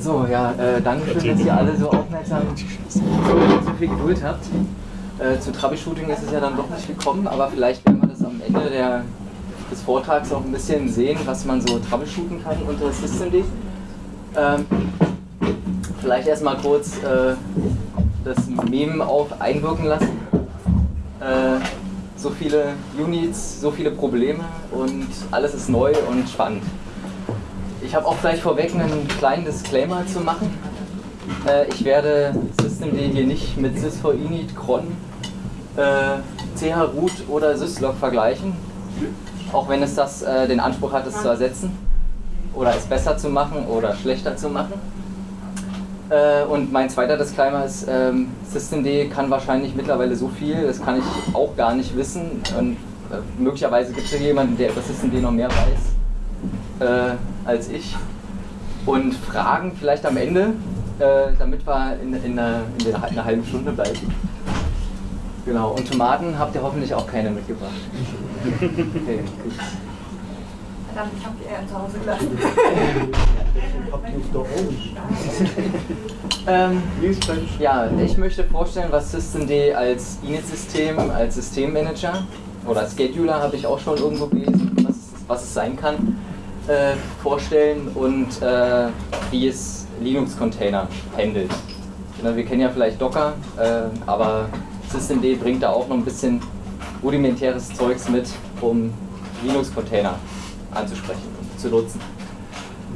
So, ja, äh, danke schön, dass ihr alle so aufmerksam so viel Geduld habt. Äh, zu Troubleshooting ist es ja dann doch nicht gekommen, aber vielleicht werden wir das am Ende der, des Vortrags auch ein bisschen sehen, was man so troubleshooten kann unter Systemd. Ähm, vielleicht erstmal kurz äh, das Meme auf einwirken lassen. Äh, so viele Units, so viele Probleme und alles ist neu und spannend. Ich habe auch gleich vorweg einen kleinen Disclaimer zu machen. Äh, ich werde Systemd hier nicht mit sys4init, cron, äh, chroot oder syslog vergleichen, auch wenn es das äh, den Anspruch hat, es zu ersetzen oder es besser zu machen oder schlechter zu machen. Äh, und mein zweiter Disclaimer ist, ähm, Systemd kann wahrscheinlich mittlerweile so viel, das kann ich auch gar nicht wissen. Und äh, möglicherweise gibt es ja jemanden, der über Systemd noch mehr weiß äh, als ich. Und Fragen vielleicht am Ende, äh, damit wir in, in, einer, in, der, in einer halben Stunde bleiben. Genau, und Tomaten habt ihr hoffentlich auch keine mitgebracht. Okay, gut. Verdammt, ich hab die eher zu Hause gelassen. ähm, ja, ich möchte vorstellen, was Systemd als Init-System, als Systemmanager oder als Scheduler habe ich auch schon irgendwo gelesen, was, was es sein kann, äh, vorstellen und äh, wie es Linux-Container handelt. Ja, wir kennen ja vielleicht Docker, äh, aber Systemd bringt da auch noch ein bisschen rudimentäres Zeugs mit, um Linux-Container anzusprechen und zu nutzen.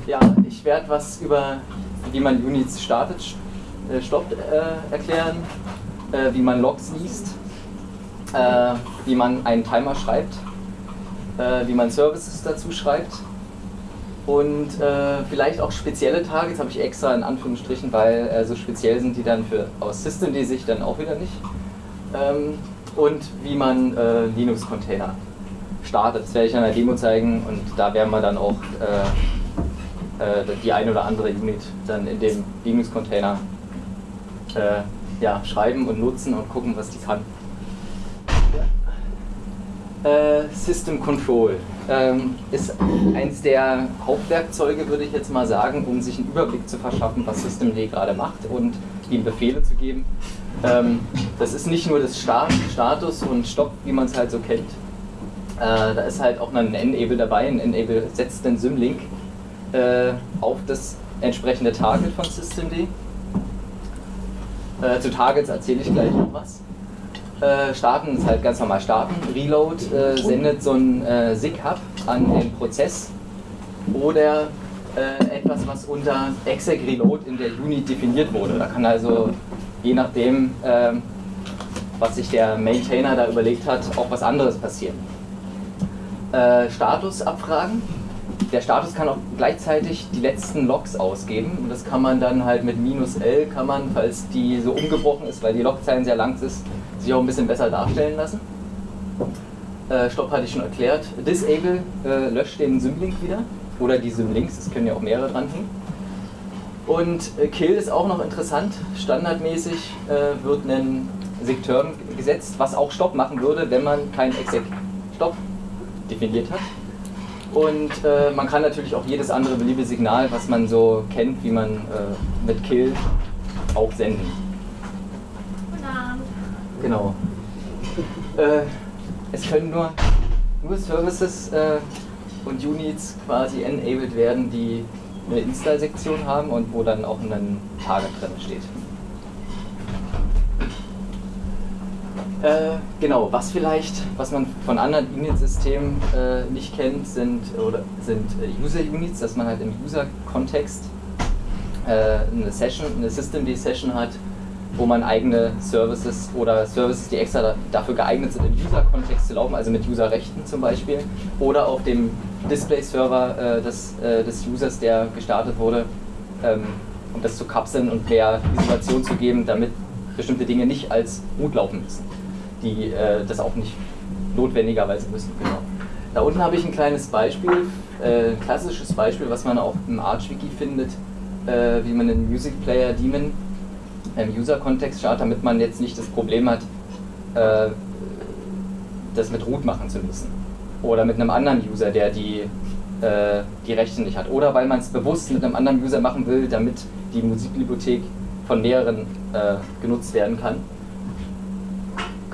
Ja, ich werde was über wie man Units startet, äh, stoppt äh, erklären, äh, wie man Logs liest, äh, wie man einen Timer schreibt, äh, wie man Services dazu schreibt und äh, vielleicht auch spezielle Targets habe ich extra in Anführungsstrichen, weil so speziell sind die dann für aus Systemd-Sicht dann auch wieder nicht. Ähm, und wie man Linux-Container startet. Das werde ich in der Demo zeigen und da werden wir dann auch äh, die eine oder andere Unit dann in dem Linux-Container äh, ja, schreiben und nutzen und gucken, was die kann. Äh, System Control ähm, ist eins der Hauptwerkzeuge, würde ich jetzt mal sagen, um sich einen Überblick zu verschaffen, was Systemd gerade macht und ihm Befehle zu geben. Ähm, das ist nicht nur das Start, Status und Stopp, wie man es halt so kennt. Äh, da ist halt auch ein Enable dabei. Ein Enable setzt den Symlink äh, auf das entsprechende Target von Systemd. Äh, zu Targets erzähle ich gleich noch was. Äh, starten ist halt ganz normal starten. Reload äh, sendet so ein äh, SIG-Hub an den Prozess oder äh, etwas, was unter exec reload in der Unit definiert wurde. Da kann also je nachdem, ähm, was sich der Maintainer da überlegt hat, auch was anderes passieren. Äh, Status abfragen der Status kann auch gleichzeitig die letzten Logs ausgeben und das kann man dann halt mit minus L kann man, falls die so umgebrochen ist, weil die Logzeilen sehr lang ist, sich auch ein bisschen besser darstellen lassen. Äh, Stopp hatte ich schon erklärt. Disable äh, löscht den Symlink wieder oder die Symlinks, es können ja auch mehrere dranhängen. Und äh, Kill ist auch noch interessant. Standardmäßig äh, wird ein Sekturn gesetzt, was auch Stopp machen würde, wenn man kein exec Stopp definiert hat. Und äh, man kann natürlich auch jedes andere beliebige Signal, was man so kennt, wie man äh, mit Kill auch senden. Genau. Äh, es können nur, nur Services äh, und Units quasi enabled werden, die eine Install-Sektion haben und wo dann auch ein Target drin steht. Äh, genau, was vielleicht, was man von anderen Unit-Systemen äh, nicht kennt, sind, sind äh, User-Units, dass man halt im User-Kontext äh, eine Session, eine Systemd-Session hat, wo man eigene Services oder Services, die extra da, dafür geeignet sind, im User-Kontext zu laufen, also mit User-Rechten zum Beispiel, oder auf dem Display-Server äh, des, äh, des Users, der gestartet wurde, ähm, um das zu kapseln und mehr Isolation zu geben, damit bestimmte Dinge nicht als Root laufen müssen die äh, das auch nicht notwendigerweise müssen. Genau. Da unten habe ich ein kleines Beispiel, äh, ein klassisches Beispiel, was man auch im Arch-Wiki findet, äh, wie man einen Music Player Daemon im User-Kontext startet, damit man jetzt nicht das Problem hat, äh, das mit Root machen zu müssen. Oder mit einem anderen User, der die äh, die Rechte nicht hat. Oder weil man es bewusst mit einem anderen User machen will, damit die Musikbibliothek von mehreren äh, genutzt werden kann.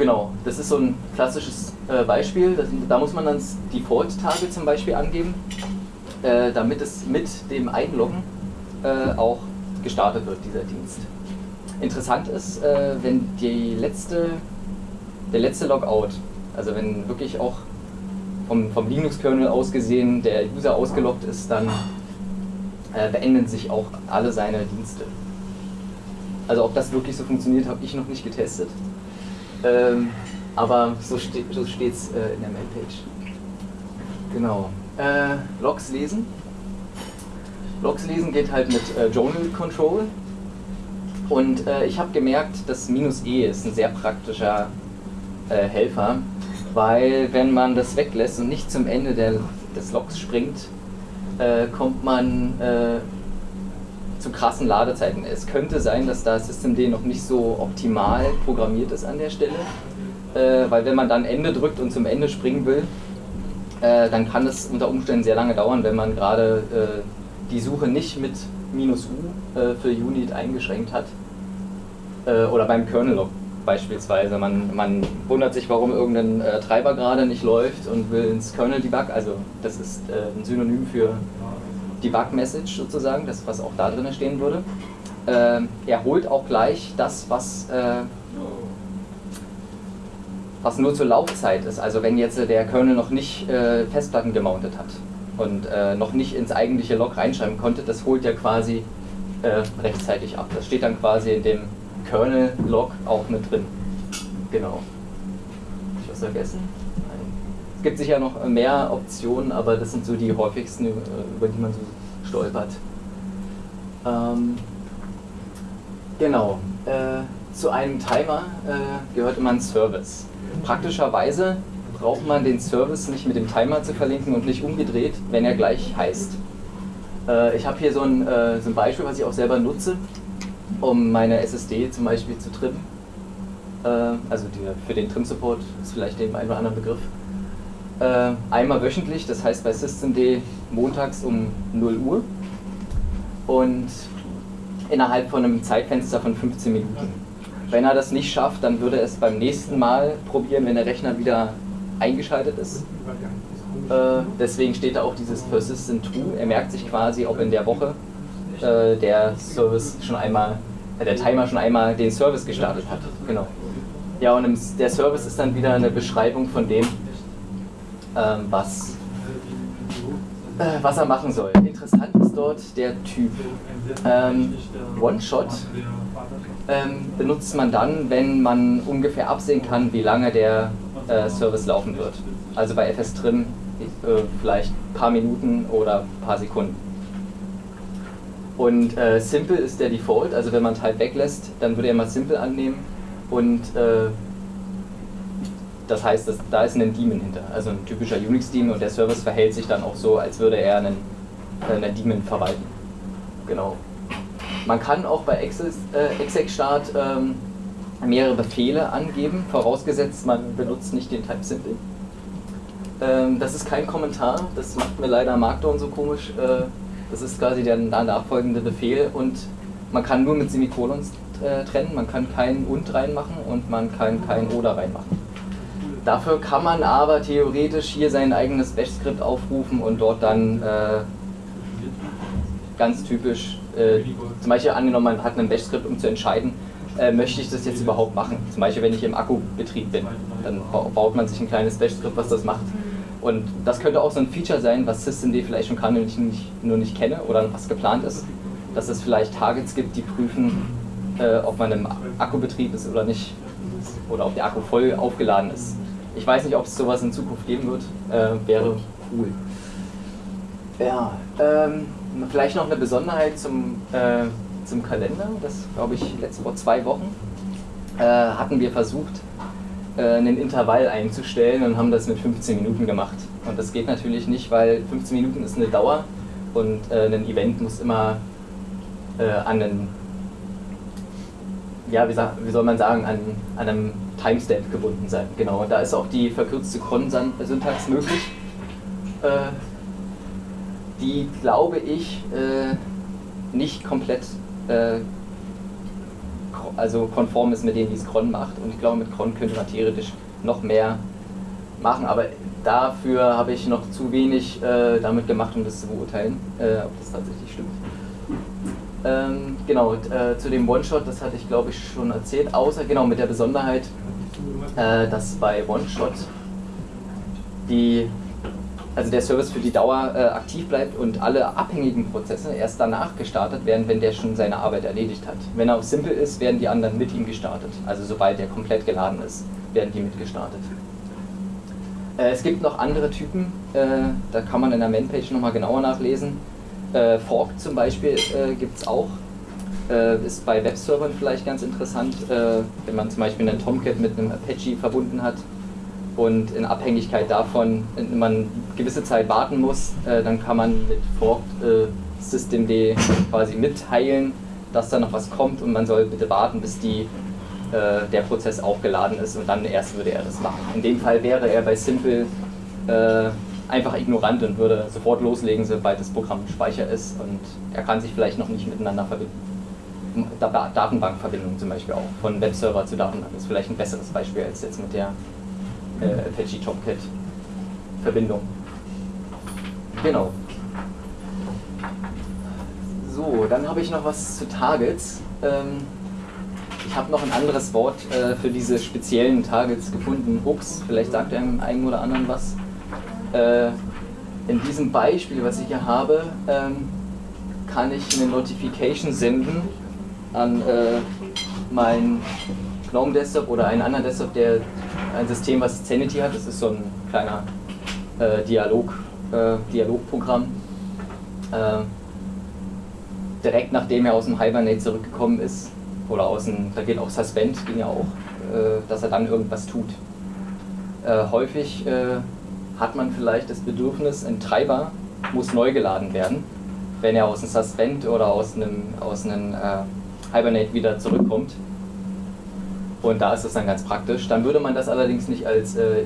Genau, das ist so ein klassisches äh, Beispiel. Das, da muss man dann Default-Tage zum Beispiel angeben, äh, damit es mit dem Einloggen äh, auch gestartet wird, dieser Dienst. Interessant ist, äh, wenn die letzte, der letzte Logout, also wenn wirklich auch vom, vom Linux-Kernel aus gesehen der User ausgeloggt ist, dann äh, beenden sich auch alle seine Dienste. Also ob das wirklich so funktioniert, habe ich noch nicht getestet. Ähm, aber so, ste so steht es äh, in der Mailpage. Genau. Äh, Logs lesen. Logs lesen geht halt mit äh, Journal Control. Und äh, ich habe gemerkt, dass minus E ist ein sehr praktischer äh, Helfer, weil wenn man das weglässt und nicht zum Ende der, des Logs springt, äh, kommt man zu krassen Ladezeiten. Es könnte sein, dass da Systemd noch nicht so optimal programmiert ist an der Stelle, äh, weil wenn man dann Ende drückt und zum Ende springen will, äh, dann kann es unter Umständen sehr lange dauern, wenn man gerade äh, die Suche nicht mit minus U äh, für Unit eingeschränkt hat. Äh, oder beim Kernel-Log beispielsweise. Man, man wundert sich, warum irgendein äh, Treiber gerade nicht läuft und will ins Kernel-Debug, also das ist ein Synonym für Debug-Message sozusagen, das was auch da drin stehen würde. Äh, er holt auch gleich das, was, äh, was nur zur Laufzeit ist. Also wenn jetzt der Kernel noch nicht äh, Festplatten gemountet hat und äh, noch nicht ins eigentliche Log reinschreiben konnte, das holt er quasi äh, rechtzeitig ab. Das steht dann quasi in dem Kernel-Log auch mit drin. Genau. Hab ich was vergessen? Es gibt sicher noch mehr Optionen, aber das sind so die häufigsten, äh, über die man so stolpert. Ähm, genau. Äh, zu einem Timer äh, gehört immer ein Service. Praktischerweise braucht man den Service nicht mit dem Timer zu verlinken und nicht umgedreht, wenn er gleich heißt. Äh, ich habe hier so ein, äh, so ein Beispiel, was ich auch selber nutze, um meine SSD zum Beispiel zu trimmen. Äh, also die, für den Trim-Support ist vielleicht dem einen oder anderen Begriff äh, einmal wöchentlich, das heißt bei systemd montags um 0 Uhr und innerhalb von einem Zeitfenster von 15 Minuten. Wenn er das nicht schafft, dann würde er es beim nächsten Mal probieren, wenn der Rechner wieder eingeschaltet ist. Äh, deswegen steht da auch dieses Persistent True. Er merkt sich quasi, ob in der Woche äh, der Service schon einmal, äh, der Timer schon einmal den Service gestartet hat. Genau. Ja, und im, der Service ist dann wieder eine Beschreibung von dem, ähm, was, äh, was er machen soll. Interessant ist dort der Typ. Ähm, One-Shot ähm, benutzt man dann, wenn man ungefähr absehen kann, wie lange der äh, Service laufen wird. Also bei FS-Trim äh, vielleicht ein paar Minuten oder ein paar Sekunden. Und äh, Simple ist der Default, also wenn man Type weglässt, dann würde er mal Simple annehmen und äh, das heißt, dass, da ist ein Daemon hinter, also ein typischer Unix-Daemon und der Service verhält sich dann auch so, als würde er einen, äh, einen Daemon verwalten. Genau. Man kann auch bei äh, exec-start ähm, mehrere Befehle angeben, vorausgesetzt man benutzt nicht den Type Simple. Ähm, das ist kein Kommentar, das macht mir leider Markdown so komisch. Äh, das ist quasi der nachfolgende Befehl und man kann nur mit Semikolons äh, trennen, man kann kein und reinmachen und man kann kein oder reinmachen. Dafür kann man aber theoretisch hier sein eigenes Bash-Skript aufrufen und dort dann äh, ganz typisch, äh, zum Beispiel angenommen, man hat ein Bash-Skript, um zu entscheiden, äh, möchte ich das jetzt überhaupt machen. Zum Beispiel, wenn ich im Akkubetrieb bin, dann baut man sich ein kleines Bash-Skript, was das macht. Und das könnte auch so ein Feature sein, was Systemd vielleicht schon kann und ich nicht, nur nicht kenne oder was geplant ist, dass es vielleicht Targets gibt, die prüfen, äh, ob man im Akkubetrieb ist oder nicht oder ob der Akku voll aufgeladen ist. Ich weiß nicht, ob es sowas in Zukunft geben wird. Äh, wäre cool. Ja, ähm, vielleicht noch eine Besonderheit zum, äh, zum Kalender. Das glaube ich letzte vor zwei Wochen äh, hatten wir versucht, äh, einen Intervall einzustellen und haben das mit 15 Minuten gemacht. Und das geht natürlich nicht, weil 15 Minuten ist eine Dauer und äh, ein Event muss immer äh, an einen, ja, wie, wie soll man sagen, an, an einem Timestamp gebunden sein. Genau, und da ist auch die verkürzte Cron-Syntax möglich. Äh, die, glaube ich, äh, nicht komplett äh, also konform ist mit dem, wie es Cron macht. Und ich glaube, mit Cron könnte man theoretisch noch mehr machen, aber dafür habe ich noch zu wenig äh, damit gemacht, um das zu beurteilen, äh, ob das tatsächlich stimmt. Ähm, genau, äh, zu dem One-Shot, das hatte ich glaube ich schon erzählt, außer genau mit der Besonderheit, äh, dass bei One-Shot die also der Service für die Dauer äh, aktiv bleibt und alle abhängigen Prozesse erst danach gestartet werden, wenn der schon seine Arbeit erledigt hat. Wenn er auf Simple ist, werden die anderen mit ihm gestartet. Also sobald er komplett geladen ist, werden die mitgestartet. Äh, es gibt noch andere Typen, äh, da kann man in der Man-Page nochmal genauer nachlesen. Äh, Fork zum Beispiel äh, gibt es auch. Äh, ist bei Webservern vielleicht ganz interessant, wenn man zum Beispiel einen Tomcat mit einem Apache verbunden hat und in Abhängigkeit davon man gewisse Zeit warten muss, äh, dann kann man mit forked äh, systemd quasi mitteilen, dass da noch was kommt und man soll bitte warten, bis die, äh, der Prozess aufgeladen ist und dann erst würde er das machen. In dem Fall wäre er bei Simple äh, einfach ignorant und würde sofort loslegen, sobald das Programm Speicher ist und er kann sich vielleicht noch nicht miteinander verbinden. Datenbankverbindung zum Beispiel auch, von Webserver zu Datenbank ist vielleicht ein besseres Beispiel als jetzt mit der äh, Apache Tomcat Verbindung. Genau. So, dann habe ich noch was zu Targets. Ähm, ich habe noch ein anderes Wort äh, für diese speziellen Targets gefunden. Hooks, vielleicht sagt einem einen oder anderen was. Äh, in diesem Beispiel, was ich hier habe, ähm, kann ich eine Notification senden an äh, mein GNOME Desktop oder einen anderen Desktop, der ein System, was Zenity hat. Das ist so ein kleiner äh, Dialog, äh, Dialogprogramm. Äh, direkt nachdem er aus dem Hibernate zurückgekommen ist, oder aus dem, da geht auch Suspend, ging ja auch, äh, dass er dann irgendwas tut. Äh, häufig hat man vielleicht das Bedürfnis, ein Treiber muss neu geladen werden, wenn er aus dem Suspend oder aus einem, aus einem Hibernate wieder zurückkommt und da ist das dann ganz praktisch. Dann würde man das allerdings nicht als äh,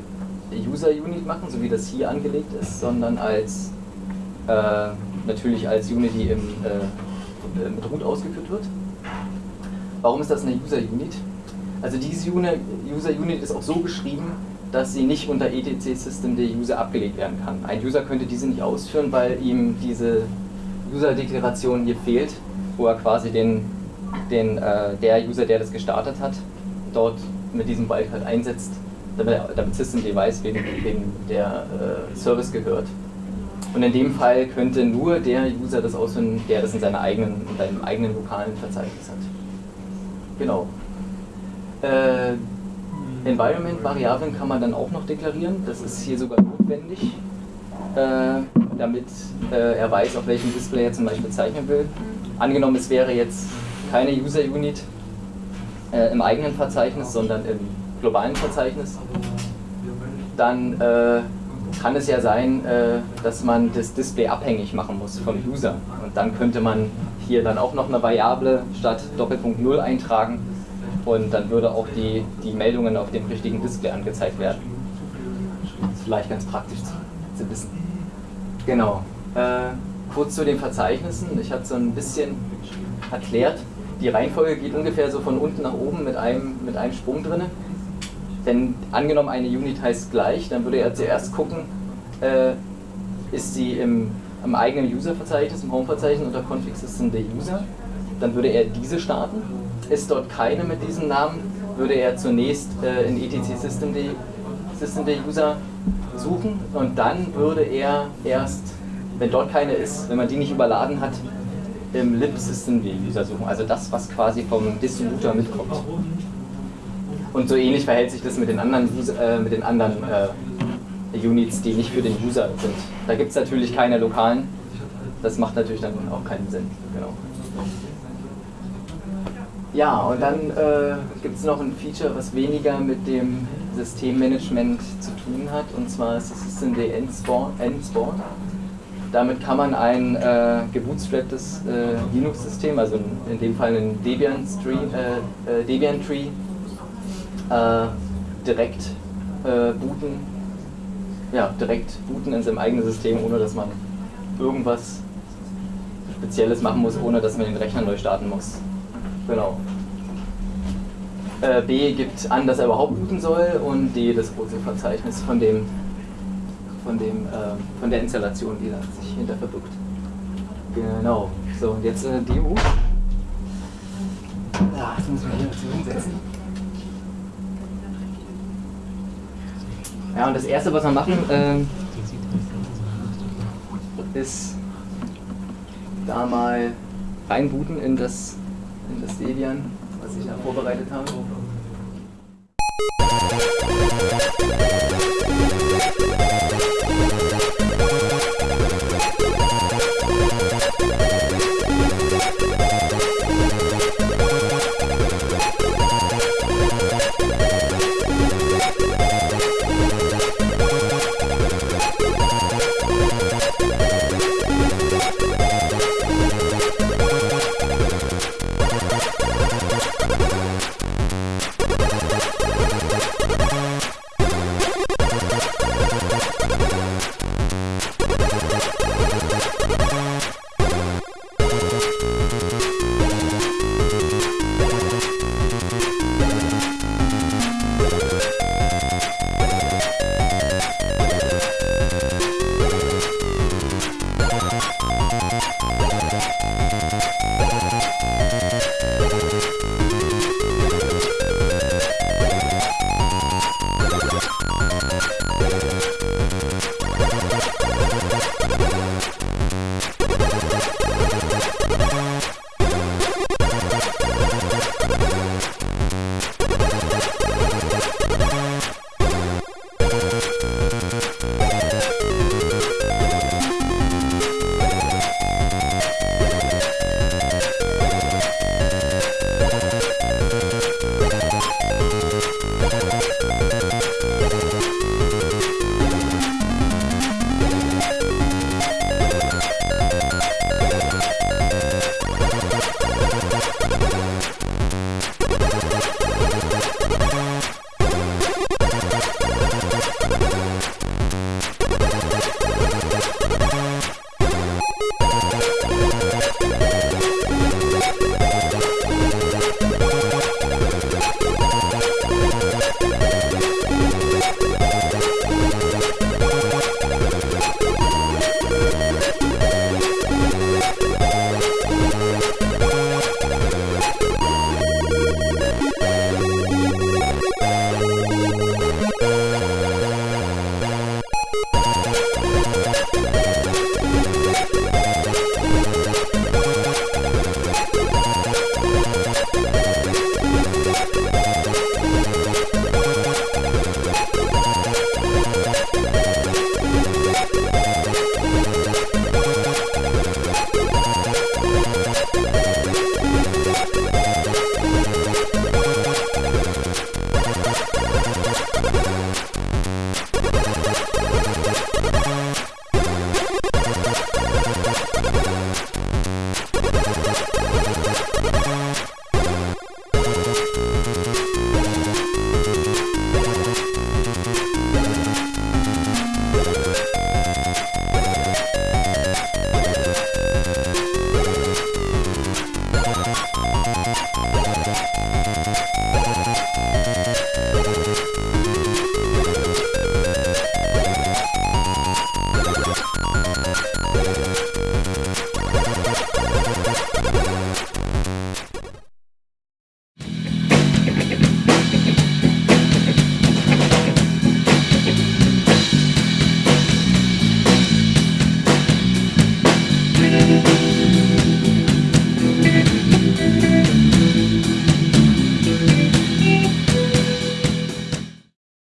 User-Unit machen, so wie das hier angelegt ist, sondern als äh, natürlich als Unit, die im, äh, mit Root ausgeführt wird. Warum ist das eine User-Unit? Also diese User-Unit ist auch so geschrieben, dass sie nicht unter etc System der User abgelegt werden kann. Ein User könnte diese nicht ausführen, weil ihm diese User-Deklaration hier fehlt, wo er quasi den, den, äh, der User, der das gestartet hat, dort mit diesem Wildcard einsetzt, damit, damit System weiß, wem, wem der äh, Service gehört. Und in dem Fall könnte nur der User das ausführen, der das in, seiner eigenen, in seinem eigenen lokalen Verzeichnis hat. Genau. Äh, Environment-Variablen kann man dann auch noch deklarieren. Das ist hier sogar notwendig, äh, damit äh, er weiß, auf welchem Display er zum Beispiel zeichnen will. Angenommen, es wäre jetzt keine User-Unit, äh, im eigenen Verzeichnis, sondern im globalen Verzeichnis, dann äh, kann es ja sein, äh, dass man das Display abhängig machen muss vom User. Und dann könnte man hier dann auch noch eine Variable statt Doppelpunkt 0 eintragen und dann würde auch die, die Meldungen auf dem richtigen Display angezeigt werden. Das ist vielleicht ganz praktisch zu, zu wissen. Genau. Äh, kurz zu den Verzeichnissen. Ich habe so ein bisschen erklärt, die Reihenfolge geht ungefähr so von unten nach oben mit einem, mit einem Sprung drin. Denn angenommen eine Unit heißt gleich, dann würde er zuerst gucken, äh, ist sie im, im eigenen User-Verzeichnis, im Home-Verzeichnis unter Config System der User. Dann würde er diese starten. Ist dort keine mit diesem Namen, würde er zunächst äh, in etc System der, System User suchen und dann würde er erst, wenn dort keine ist, wenn man die nicht überladen hat, im lib-system-User suchen, also das, was quasi vom Distributor mitkommt. Und so ähnlich verhält sich das mit den anderen, äh, mit den anderen äh, Units, die nicht für den User sind. Da gibt es natürlich keine lokalen, das macht natürlich dann auch keinen Sinn. Genau. Ja, und dann äh, gibt es noch ein Feature, was weniger mit dem Systemmanagement zu tun hat, und zwar ist das Systemd Endspawn. Damit kann man ein äh, gebootstrapptes äh, Linux-System, also in, in, dem Fall ein Debian-Tree, äh, äh, Debian -Tree, äh, direkt äh, booten, ja, direkt booten in seinem eigenen System, ohne dass man irgendwas Spezielles machen muss, ohne dass man den Rechner neu starten muss. Genau. Äh, B gibt an, dass er überhaupt booten soll und D das große Verzeichnis von dem von dem äh, von der Installation, die da sich hinter verbirgt. Genau. So, und jetzt äh, Demo. Ja, jetzt muss ich mich hier dazu hinsetzen. Ja, und das erste, was wir machen, ähm, ist da mal reinbooten in das, in das Debian, was ich da vorbereitet habe.